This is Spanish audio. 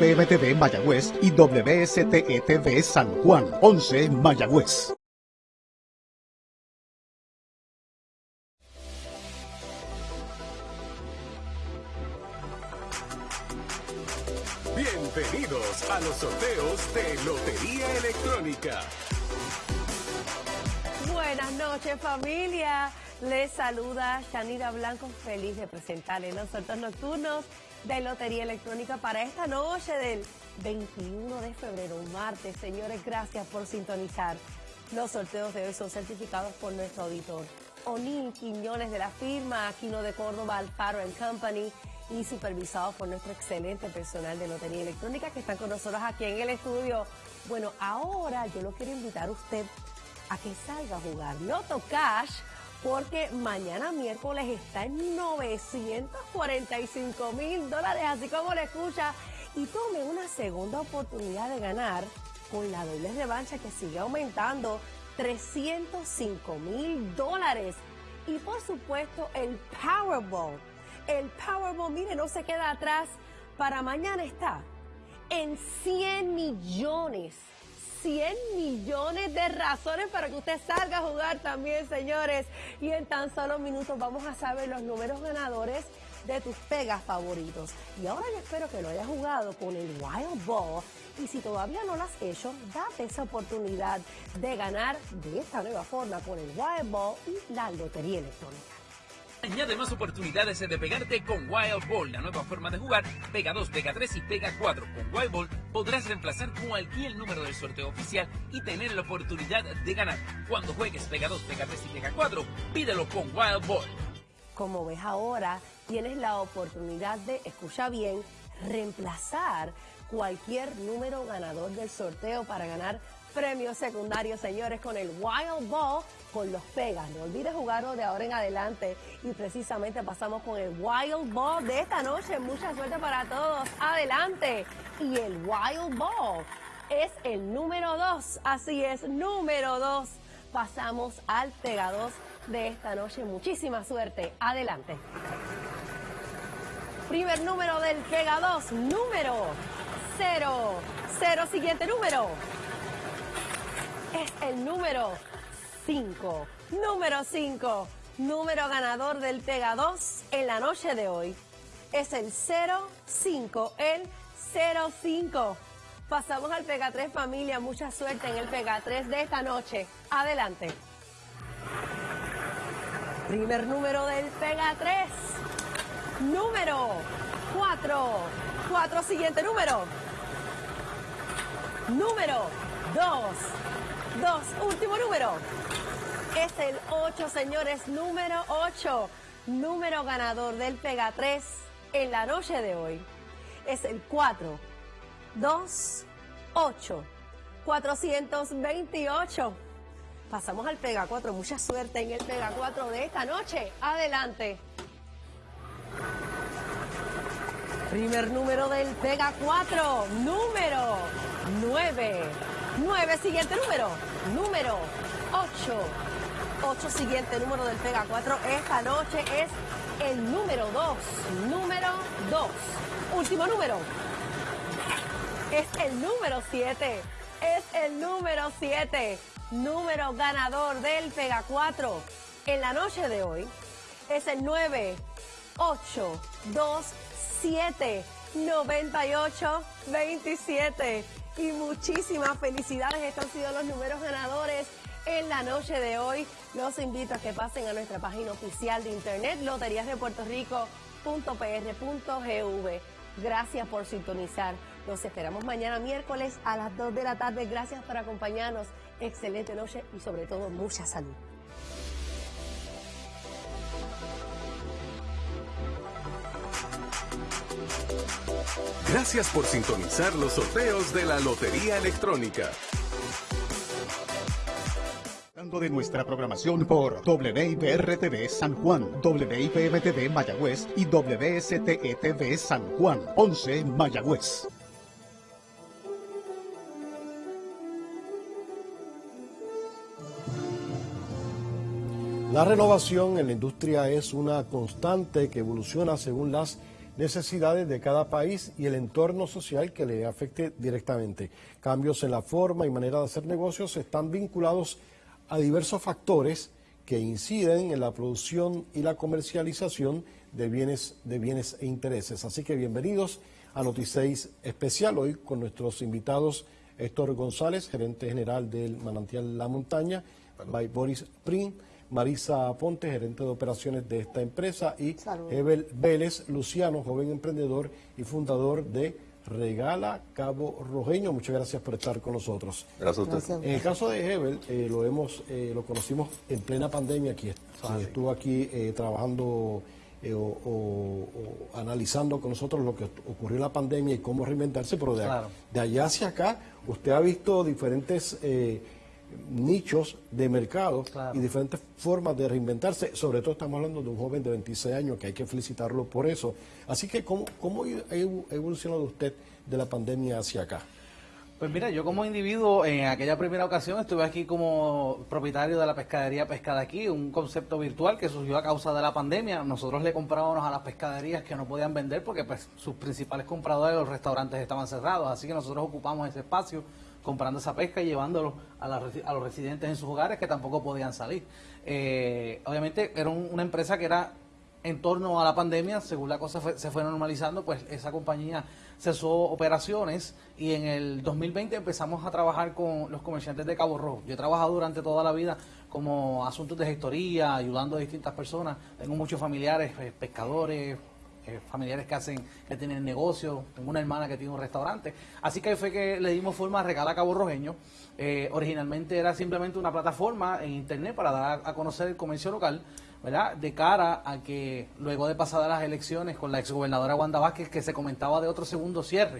WIPM-TV Mayagüez y WSTETV San Juan, 11 Mayagüez. Bienvenidos a los sorteos de Lotería Electrónica. Buenas noches familia, les saluda Shanira Blanco, feliz de presentarles los sorteos nocturnos de Lotería Electrónica para esta noche del 21 de febrero, martes. Señores, gracias por sintonizar. Los sorteos de hoy son certificados por nuestro auditor. O'Neill Quiñones de la firma Aquino de Córdoba, Alfaro Company y supervisados por nuestro excelente personal de Lotería Electrónica que están con nosotros aquí en el estudio. Bueno, ahora yo lo quiero invitar a usted a que salga a jugar Loto Cash porque mañana miércoles está en 945 mil dólares, así como le escucha, y tome una segunda oportunidad de ganar con la doble revancha que sigue aumentando 305 mil dólares. Y por supuesto el Powerball. El Powerball, mire, no se queda atrás. Para mañana está en 100 millones 100 millones de razones para que usted salga a jugar también, señores. Y en tan solo minutos vamos a saber los números ganadores de tus pegas favoritos. Y ahora yo espero que lo hayas jugado con el Wild Ball. Y si todavía no lo has hecho, date esa oportunidad de ganar de esta nueva forma con el Wild Ball y la Lotería Electrónica. Añade más oportunidades de pegarte con Wild Ball, la nueva forma de jugar. Pega 2, pega 3 y pega 4. Con Wild Ball podrás reemplazar cualquier número del sorteo oficial y tener la oportunidad de ganar. Cuando juegues pega 2, pega 3 y pega 4, pídelo con Wild Ball. Como ves ahora, tienes la oportunidad de, escucha bien, reemplazar cualquier número ganador del sorteo para ganar premios secundarios, señores, con el Wild Ball, con los pegas. No olvides jugarlo de ahora en adelante. Y precisamente pasamos con el Wild Ball de esta noche. Mucha suerte para todos. Adelante. Y el Wild Ball es el número dos. Así es, número dos. Pasamos al pega dos de esta noche. Muchísima suerte. Adelante. Primer número del pega 2, número 0. Cero, siguiente número es el número 5. Número 5. Número ganador del Pega 2 en la noche de hoy. Es el 05, el 05. Pasamos al Pega 3 familia. Mucha suerte en el Pega 3 de esta noche. Adelante. Primer número del Pega 3. Número 4. 4 siguiente número. Número 2. Dos, último número. Es el 8, señores, número 8. Número ganador del Pega 3 en la noche de hoy. Es el 4, 2, 8, 428. Pasamos al Pega 4. Mucha suerte en el Pega 4 de esta noche. Adelante. Primer número del Pega 4. Número 9. 9, siguiente número. Número 8. 8, siguiente número del Pega 4. Esta noche es el número 2. Número 2. Último número. Es el número 7. Es el número 7. Número ganador del Pega 4 en la noche de hoy. Es el 9, 8, 2, 7, 98, 27 y muchísimas felicidades. Estos han sido los números ganadores en la noche de hoy. Los invito a que pasen a nuestra página oficial de internet, loteriasdepuertorico.pr.gv. Gracias por sintonizar. Los esperamos mañana miércoles a las 2 de la tarde. Gracias por acompañarnos. Excelente noche y sobre todo mucha salud. Gracias por sintonizar los sorteos de la Lotería Electrónica. de nuestra programación por WIPR-TV San Juan, WIPM-TV Mayagüez y WSTETV San Juan, 11 Mayagüez. La renovación en la industria es una constante que evoluciona según las necesidades de cada país y el entorno social que le afecte directamente. Cambios en la forma y manera de hacer negocios están vinculados a diversos factores que inciden en la producción y la comercialización de bienes, de bienes e intereses. Así que bienvenidos a Noticeis Especial hoy con nuestros invitados Héctor González, gerente general del Manantial La Montaña, by Boris Prim, Marisa Ponte, gerente de operaciones de esta empresa, y Hebel Vélez Luciano, joven emprendedor y fundador de Regala Cabo Rojeño. Muchas gracias por estar con nosotros. Gracias a usted. En el caso de Hebel, eh, lo hemos, eh, lo conocimos en plena pandemia aquí. Estuvo aquí eh, trabajando o, o, analizando con nosotros lo que ocurrió en la pandemia y cómo reinventarse, pero de, de allá hacia acá usted ha visto diferentes nichos de mercado y diferentes formas de reinventarse. Sobre todo estamos hablando de un joven de 26 años que hay que felicitarlo por eso. Así que, ¿cómo, cómo ha evolucionado usted de la pandemia hacia acá? Pues mira, yo como individuo en aquella primera ocasión estuve aquí como propietario de la pescadería Pescada Aquí, un concepto virtual que surgió a causa de la pandemia. Nosotros le comprábamos a las pescaderías que no podían vender porque pues sus principales compradores, los restaurantes estaban cerrados, así que nosotros ocupamos ese espacio comprando esa pesca y llevándolo a, a los residentes en sus hogares que tampoco podían salir. Eh, obviamente era una empresa que era en torno a la pandemia, según la cosa se fue normalizando, pues esa compañía cesó operaciones y en el 2020 empezamos a trabajar con los comerciantes de Cabo Rojo. Yo he trabajado durante toda la vida como asuntos de gestoría, ayudando a distintas personas. Tengo muchos familiares, eh, pescadores, eh, familiares que hacen, que tienen negocios, tengo una hermana que tiene un restaurante. Así que fue que le dimos forma a Regala Cabo Rojeño. Eh, originalmente era simplemente una plataforma en internet para dar a conocer el comercio local, ¿verdad? De cara a que luego de pasadas las elecciones con la exgobernadora Wanda Vázquez, que se comentaba de otro segundo cierre